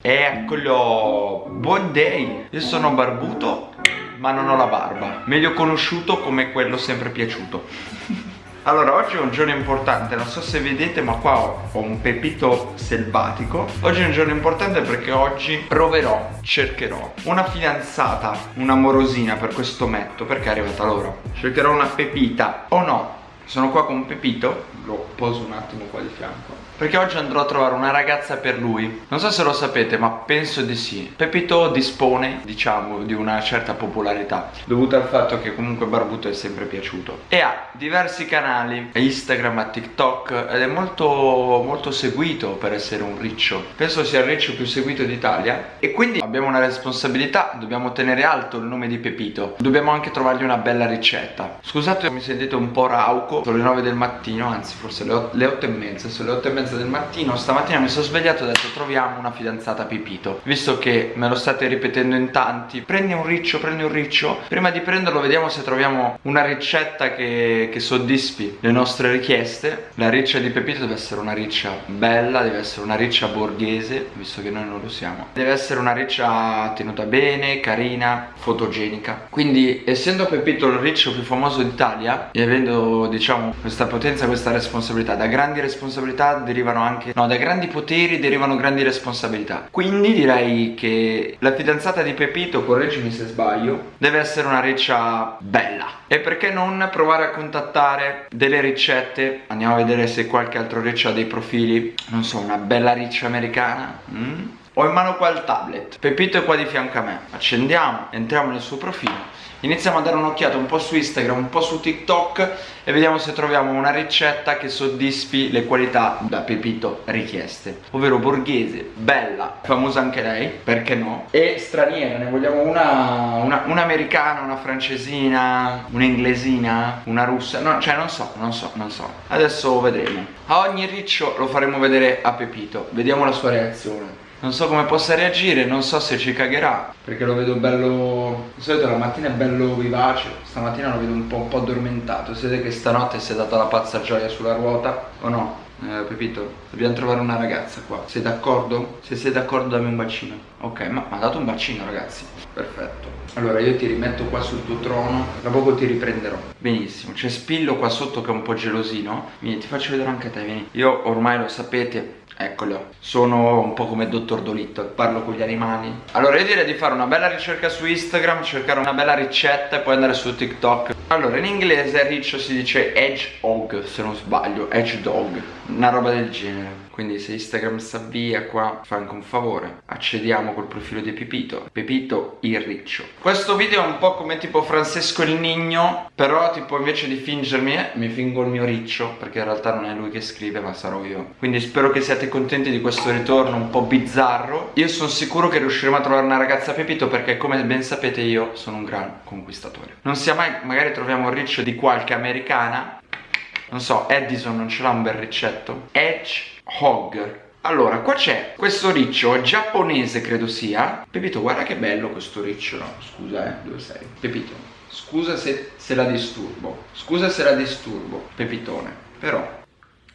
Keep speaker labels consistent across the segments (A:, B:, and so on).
A: Eccolo, buon day, io sono barbuto ma non ho la barba, meglio conosciuto come quello sempre piaciuto. Allora, oggi è un giorno importante, non so se vedete ma qua ho, ho un pepito selvatico. Oggi è un giorno importante perché oggi proverò, cercherò una fidanzata, un'amorosina per questo metto perché è arrivata l'ora. Cercherò una pepita, o no, sono qua con Pepito, lo poso un attimo qua di fianco perché oggi andrò a trovare una ragazza per lui. Non so se lo sapete ma penso di sì. Pepito dispone diciamo di una certa popolarità Dovuta al fatto che comunque Barbuto è sempre piaciuto. E ha diversi canali Instagram, TikTok Ed è molto molto seguito per essere un riccio. Penso sia il riccio più seguito d'Italia. E quindi abbiamo una responsabilità Dobbiamo tenere alto il nome di Pepito. Dobbiamo anche trovargli una bella ricetta. Scusate mi sentite un po' rauco Sono le 9 del mattino Anzi forse le 8, le 8 e mezza. Sono le 8 e mezza mezza del mattino Stamattina mi sono svegliato e ho detto troviamo una fidanzata Pipito Visto che me lo state ripetendo in tanti Prendi un riccio, prendi un riccio. Prima di prenderlo vediamo se troviamo una ricetta che, che soddisfi le nostre richieste. La riccia di Pepito deve essere una riccia bella Deve essere una riccia borghese Visto che noi non lo siamo. Deve essere una riccia tenuta bene, carina, fotogenica. Quindi essendo Pepito il riccio più famoso d'Italia E avendo diciamo questa potenza, questa responsabilità Da grandi responsabilità derivano anche No, dai grandi poteri derivano grandi responsabilità. Quindi direi che la fidanzata di Pepito, correggimi se sbaglio Deve essere una riccia bella. E perché non provare a contattare delle ricette? Andiamo a vedere se qualche altro riccio ha dei profili. Non so, una bella riccia americana? Mm? Ho in mano qua il tablet. Pepito è qua di fianco a me. Accendiamo, entriamo nel suo profilo. Iniziamo a dare un'occhiata un po' su Instagram, un po' su TikTok e vediamo se troviamo una ricetta che soddisfi le qualità da Pepito richieste. Ovvero borghese, bella, famosa anche lei, perché no? E straniera, ne vogliamo una, una, un'americana, una francesina, un'inglesina, una russa. No, cioè non so, non so, non so. Adesso vedremo. A ogni riccio lo faremo vedere a Pepito. Vediamo la sua reazione non so come possa reagire, non so se ci cagherà. Perché lo vedo bello... Di solito la mattina è bello vivace Stamattina lo vedo un po', un po addormentato. Siete che stanotte si è data la pazza gioia sulla ruota O no? Eh, Pepito, dobbiamo trovare una ragazza qua. Sei d'accordo? Se sei d'accordo dammi un bacino. Ok, ma ha dato un bacino ragazzi. Perfetto. Allora io ti rimetto qua sul tuo trono Tra poco ti riprenderò. Benissimo, c'è Spillo qua sotto che è un po' gelosino. Vieni, ti faccio vedere anche te, vieni. Io ormai lo sapete Eccolo, sono un po' come dottor Dolitto, parlo con gli animali. Allora io direi di fare una bella ricerca su Instagram Cercare una bella ricetta e poi andare su TikTok. Allora in inglese riccio si dice hedgehog se non sbaglio, hedgehog Una roba del genere quindi se Instagram sta via qua fa anche un favore. Accediamo col profilo di Pepito. Pepito il riccio. Questo video è un po' come tipo Francesco il Nigno però tipo invece di fingermi eh, mi fingo il mio riccio perché in realtà non è lui che scrive ma sarò io. Quindi spero che siate contenti di questo ritorno un po' bizzarro. Io sono sicuro che riusciremo a trovare una ragazza Pepito perché come ben sapete io sono un gran conquistatore. Non sia mai magari troviamo un riccio di qualche americana. Non so Edison non ce l'ha un bel riccetto? Edge Hog. Allora, qua c'è questo riccio giapponese, credo sia. Pepito, guarda che bello questo riccio No, scusa, eh, dove sei? Pepito, scusa se, se la disturbo. Scusa se la disturbo, Pepitone. Però,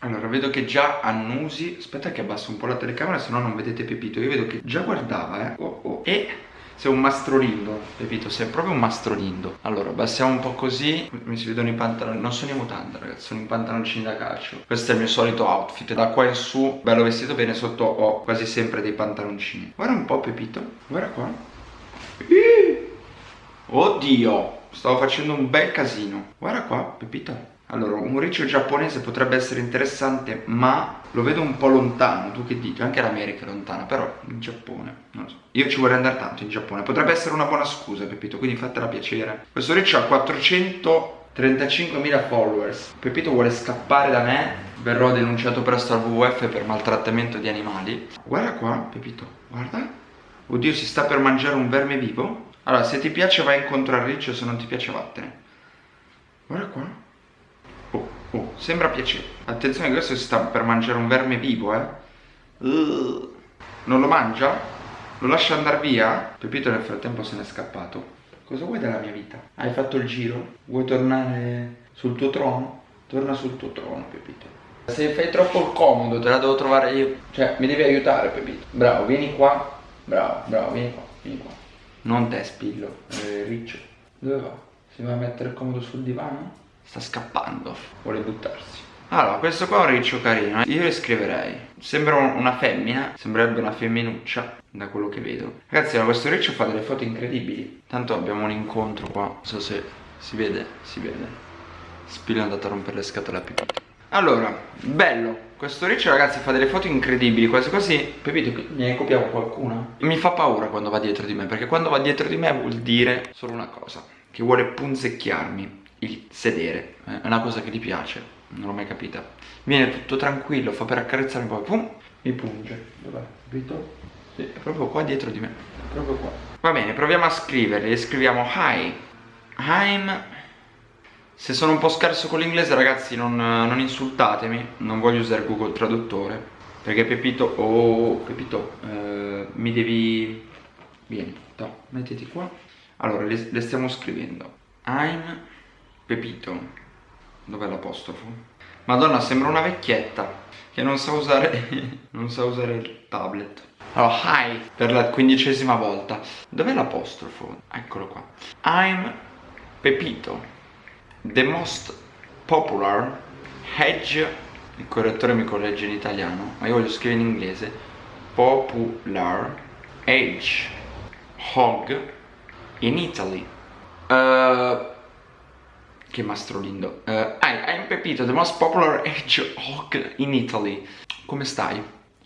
A: allora, vedo che già annusi. Aspetta che abbasso un po' la telecamera, se no non vedete Pepito. Io vedo che già guardava, eh. Oh, oh. E sei un mastrolindo, capito? Sei proprio un mastrolindo Allora, abbassiamo un po' così Mi si vedono i pantaloni Non sono in mutanda, ragazzi Sono in pantaloncini da calcio. Questo è il mio solito outfit Da qua in su, bello vestito bene Sotto ho quasi sempre dei pantaloncini. Guarda un po' Pepito Guarda qua. Oddio Stavo facendo un bel casino. Guarda qua, Pepito allora, un riccio giapponese potrebbe essere interessante, ma lo vedo un po' lontano. Tu che dici? Anche l'America è lontana, però in Giappone, non lo so. Io ci vorrei andare tanto in Giappone. Potrebbe essere una buona scusa, Pepito, quindi fatela piacere. Questo riccio ha 435.000 followers. Pepito vuole scappare da me. Verrò denunciato presto al WWF per maltrattamento di animali. Guarda qua, Pepito, guarda. Oddio, si sta per mangiare un verme vivo? Allora, se ti piace vai incontro al riccio, se non ti piace vattene. Guarda qua. Oh, sembra piacere. Attenzione che questo si sta per mangiare un verme vivo, eh. Uh, non lo mangia? Lo lascia andare via? Pepito nel frattempo se n'è scappato. Cosa vuoi dalla mia vita? Hai fatto il giro? Vuoi tornare sul tuo trono? Torna sul tuo trono, Pepito. Se fai troppo il comodo te la devo trovare io. Cioè, mi devi aiutare, Pepito. Bravo, vieni qua. Bravo, bravo, vieni qua, vieni qua. Non te, spillo, eh, riccio. Dove va? Si va a mettere comodo sul divano? Sta scappando. Vuole buttarsi. Allora, questo qua è un riccio carino. Io le scriverei. Sembra una femmina, sembrerebbe una femminuccia, da quello che vedo. Ragazzi, questo riccio fa delle foto incredibili. Tanto abbiamo un incontro qua. Non so se si vede, si vede. Spillo è andato a rompere le scatole a Pepito. Allora, bello. Questo riccio ragazzi fa delle foto incredibili Quasi quasi, Pepito, ne copiamo qualcuna? Mi fa paura quando va dietro di me Perché quando va dietro di me vuol dire solo una cosa Che vuole punzecchiarmi Il sedere. È una cosa che gli piace Non l'ho mai capita. Viene tutto tranquillo, fa per accarezzarmi Poi pum, mi punge. Dov'è? Capito? Sì, è proprio qua dietro di me. È proprio qua. Va bene, proviamo a scriverli. Scriviamo hi. I'm se sono un po' scarso con l'inglese ragazzi non, non, insultatemi. Non voglio usare Google Traduttore. Perché Pepito, oh Pepito eh, Mi devi... Vieni, no, mettiti qua. Allora, le, le stiamo scrivendo. I'm Pepito Dov'è l'apostrofo? Madonna, sembra una vecchietta Che non sa usare Non sa usare il tablet allora, hi per la quindicesima volta Dov'è l'apostrofo? Eccolo qua I'm Pepito The most popular hedge il correttore mi corregge in italiano ma io voglio scrivere in inglese popular hedge hog in Italy uh, che mastrolindo uh, I, I'm Pepito the most popular hedgehog in Italy come stai?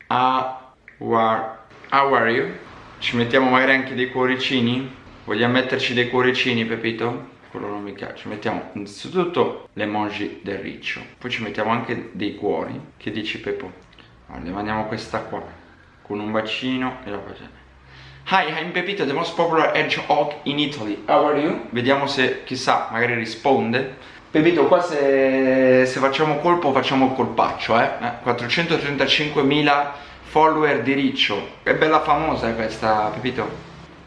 A: Uh, where, how are you? ci mettiamo magari anche dei cuoricini? vogliamo metterci dei cuoricini Pepito? quello non mi piace ci mettiamo innanzitutto le l'emoji del riccio poi ci mettiamo anche dei cuori che dici Peppo allora mandiamo questa qua con un bacino e la facciamo Hi, I'm Pepito, the most popular hedgehog in Italy. How are you? Vediamo se, chissà, magari risponde. Pepito, qua se, se facciamo colpo facciamo colpaccio, eh? eh 435.000 follower di Riccio. È bella famosa questa, Pepito.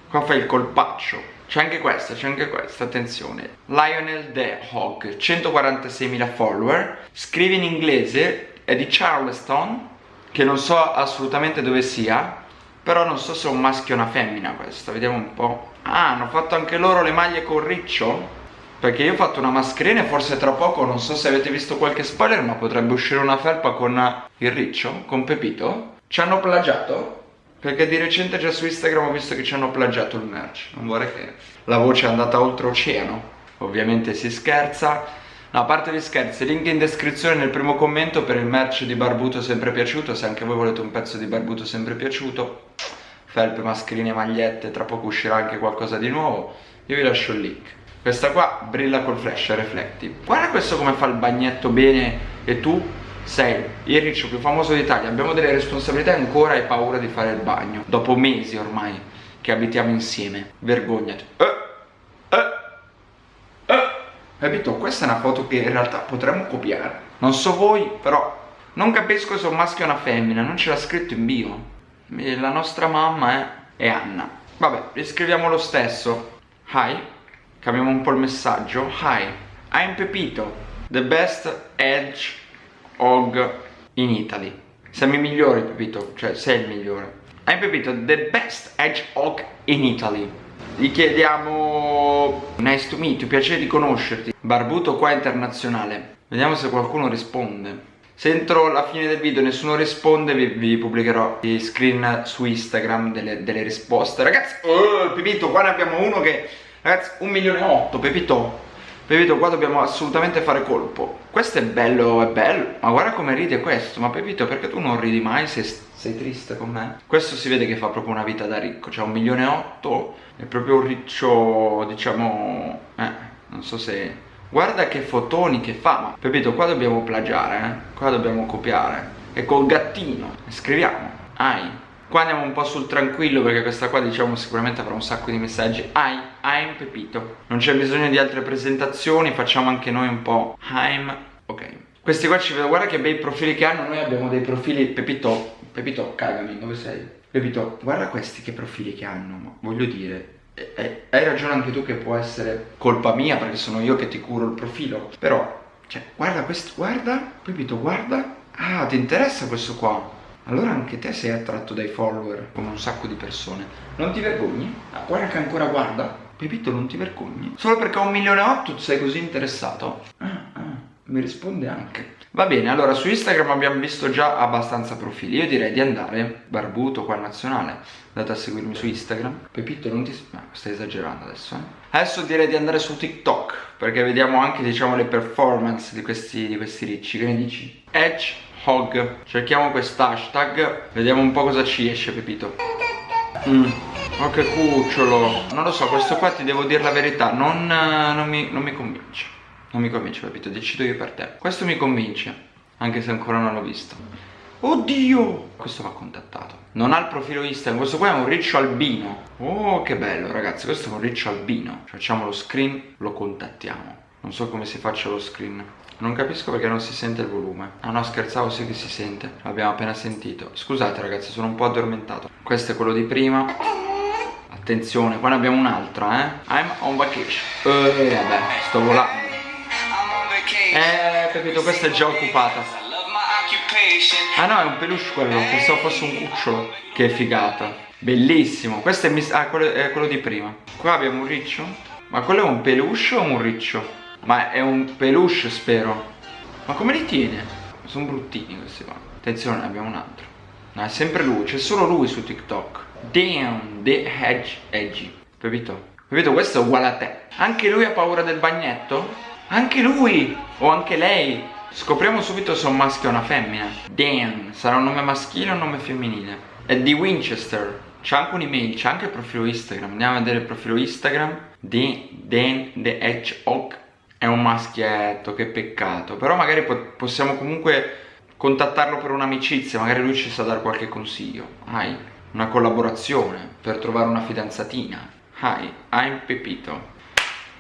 A: Qua fai il colpaccio. C'è anche questa, c'è anche questa, attenzione Lionel The Hawk, 146.000 follower Scrive in inglese, è di Charleston Che non so assolutamente dove sia Però non so se è un maschio o una femmina questa, vediamo un po' Ah, hanno fatto anche loro le maglie con riccio? Perché io ho fatto una mascherina e forse tra poco, non so se avete visto qualche spoiler Ma potrebbe uscire una felpa con il riccio, con Pepito Ci hanno plagiato? Perché di recente già su Instagram ho visto che ci hanno plagiato il merch Non vorrei che la voce è andata oltreoceano Ovviamente si scherza No, a parte gli scherzi, link in descrizione nel primo commento per il merch di Barbuto sempre piaciuto Se anche voi volete un pezzo di Barbuto sempre piaciuto. Felpe, mascherine, magliette, tra poco uscirà anche qualcosa di nuovo. Io vi lascio il link. Questa qua brilla col flash refletti Guarda questo come fa il bagnetto bene. E tu? Sei il riccio più famoso d'Italia. Abbiamo delle responsabilità e ancora hai paura di fare il bagno. Dopo mesi ormai che abitiamo insieme. Vergognati. Eh. Capito? Questa è una foto che in realtà potremmo copiare. Non so voi però Non capisco se un maschio o una femmina Non ce l'ha scritto in bio. La nostra mamma è, è Anna. Vabbè, riscriviamo lo stesso. Hi Cambiamo un po' il messaggio. Hi I'm Pepito The best edge Hog in Italy. Siamo i migliori Pepito, cioè sei il migliore. Hai Pepito, the best hedgehog in Italy Gli chiediamo Nice to meet you, piacere di conoscerti. Barbuto qua internazionale. Vediamo se qualcuno risponde. Se entro la fine del video nessuno risponde vi, vi pubblicherò i screen su Instagram delle, delle risposte. Ragazzi, oh, Pepito, qua ne abbiamo uno che... Ragazzi, un milione e otto, Pepito Pepito qua dobbiamo assolutamente fare colpo. Questo è bello, è bello. Ma guarda come ride questo. Ma Pepito perché tu non ridi mai? Se sei triste con me? Questo si vede che fa proprio una vita da ricco. Cioè un milione e otto È proprio un riccio diciamo Eh non so se Guarda che fotoni che fa Ma Pepito qua dobbiamo plagiare eh. Qua dobbiamo copiare. E col gattino. Scriviamo. Ai Qua andiamo un po' sul tranquillo perché questa qua diciamo sicuramente avrà un sacco di messaggi. I'm, I'm Pepito Non c'è bisogno di altre presentazioni, facciamo anche noi un po' I'm, ok. Questi qua ci vedono, guarda che bei profili che hanno. Noi abbiamo dei profili, Pepito, Pepito cagami, dove sei? Pepito, guarda questi che profili che hanno, voglio dire hai ragione anche tu che può essere colpa mia perché sono io che ti curo il profilo. Però, cioè, guarda questo, guarda, Pepito, guarda. Ah, ti interessa questo qua? Allora anche te sei attratto dai follower come un sacco di persone. Non ti vergogni? Guarda che ancora guarda. Pepito, non ti vergogni? Solo perché ho un milione e otto sei così interessato? Ah, ah, mi risponde anche. Va bene, allora su Instagram abbiamo visto già abbastanza profili. Io direi di andare, barbuto qua nazionale, andate a seguirmi su Instagram. Pepito, non ti... No, stai esagerando adesso, eh? Adesso direi di andare su TikTok, perché vediamo anche, diciamo, le performance di questi, di questi ricci. Che ne dici? Edge Hog Cerchiamo quest'hashtag Vediamo un po' cosa ci esce Pepito mm. Oh che cucciolo Non lo so questo qua ti devo dire la verità Non, non, mi, non mi convince Non mi convince Pepito Decido io per te Questo mi convince Anche se ancora non l'ho visto Oddio! Questo va contattato. Non ha il profilo Instagram. Questo qua è un riccio albino. Oh che bello ragazzi. Questo è un riccio albino. Facciamo lo screen Lo contattiamo. Non so come si faccia lo screen. Non capisco perché non si sente il volume. Ah no scherzavo sì che si sente. L'abbiamo appena sentito. Scusate ragazzi sono un po' addormentato. Questo è quello di prima. Attenzione qua ne abbiamo un'altra eh. I'm on vacation. Eh vabbè sto volando. Eh capito questa è già occupata Ah no è un peluche quello Pensavo fosse un cucciolo. Che figata. Bellissimo. Questo è, ah, quello, è quello di prima. Qua abbiamo un riccio. Ma quello è un peluche o un riccio? Ma è un peluche spero. Ma come li tiene? Sono bruttini questi qua. Attenzione abbiamo un altro. No è sempre lui. C'è solo lui su TikTok. Damn The Hedge Edgy. Capito? Capito? Questo è uguale a te. Anche lui ha paura del bagnetto? Anche lui? O anche lei Scopriamo subito se è un maschio o una femmina Damn Sarà un nome maschile o un nome femminile È di Winchester c'è anche un'email, c'è anche il profilo Instagram Andiamo a vedere il profilo Instagram Di Dan The Hedgehog è un maschietto, che peccato. Però magari po possiamo comunque contattarlo per un'amicizia, magari lui ci sa dare qualche consiglio. Hai una collaborazione per trovare una fidanzatina. Hi, I'm Pepito.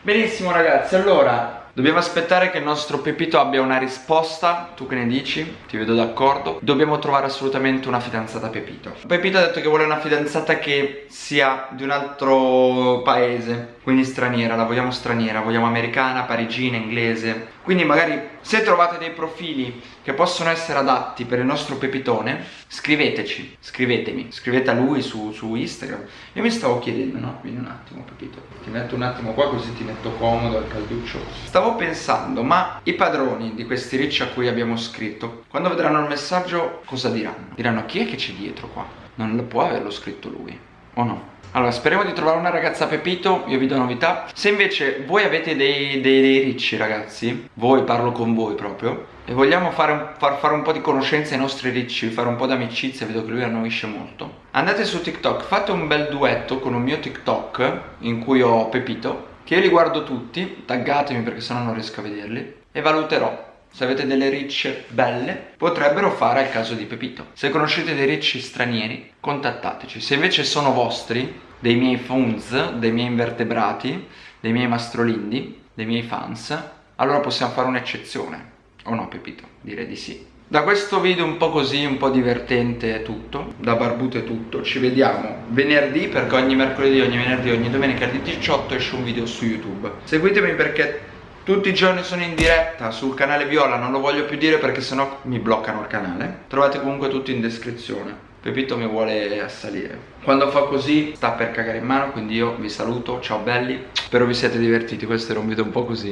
A: Benissimo ragazzi, allora Dobbiamo aspettare che il nostro Pepito abbia una risposta. Tu che ne dici? Ti vedo d'accordo. Dobbiamo trovare assolutamente una fidanzata Pepito. Pepito ha detto che vuole una fidanzata che sia di un altro paese Quindi straniera, la vogliamo straniera. Vogliamo americana, parigina, inglese Quindi magari se trovate dei profili che possono essere adatti per il nostro Pepitone Scriveteci, scrivetemi Scrivete a lui su, su Instagram Io mi stavo chiedendo, no? Quindi un attimo Pepito Ti metto un attimo qua così ti metto comodo al calduccio Stavo pensando, ma i padroni di questi ricci a cui abbiamo scritto Quando vedranno il messaggio cosa diranno? Diranno chi è che c'è dietro qua? Non può averlo scritto lui, o no? Allora, speriamo di trovare una ragazza Pepito, io vi do novità. Se invece voi avete dei, dei, dei ricci ragazzi, voi parlo con voi proprio, e vogliamo fare far fare un po' di conoscenza ai nostri ricci, fare un po' d'amicizia, vedo che lui annoisce molto. Andate su TikTok, fate un bel duetto con un mio TikTok in cui ho Pepito, che io li guardo tutti, taggatemi perché sennò non riesco a vederli, e valuterò se avete delle ricce belle potrebbero fare al caso di Pepito. Se conoscete dei ricci stranieri contattateci. Se invece sono vostri dei miei funs dei miei invertebrati dei miei mastrolindi dei miei fans allora possiamo fare un'eccezione. O no Pepito? direi di sì. Da questo video un po' così, un po' divertente è tutto, da barbuto è tutto, ci vediamo venerdì perché ogni mercoledì, ogni venerdì, ogni domenica alle 18 esce un video su YouTube. Seguitemi perché tutti i giorni sono in diretta sul canale Viola, non lo voglio più dire perché sennò mi bloccano il canale. Trovate comunque tutto in descrizione. Pepito mi vuole assalire. Quando fa così sta per cagare in mano, quindi io vi saluto, ciao belli. Spero vi siate divertiti, questo era un video un po' così.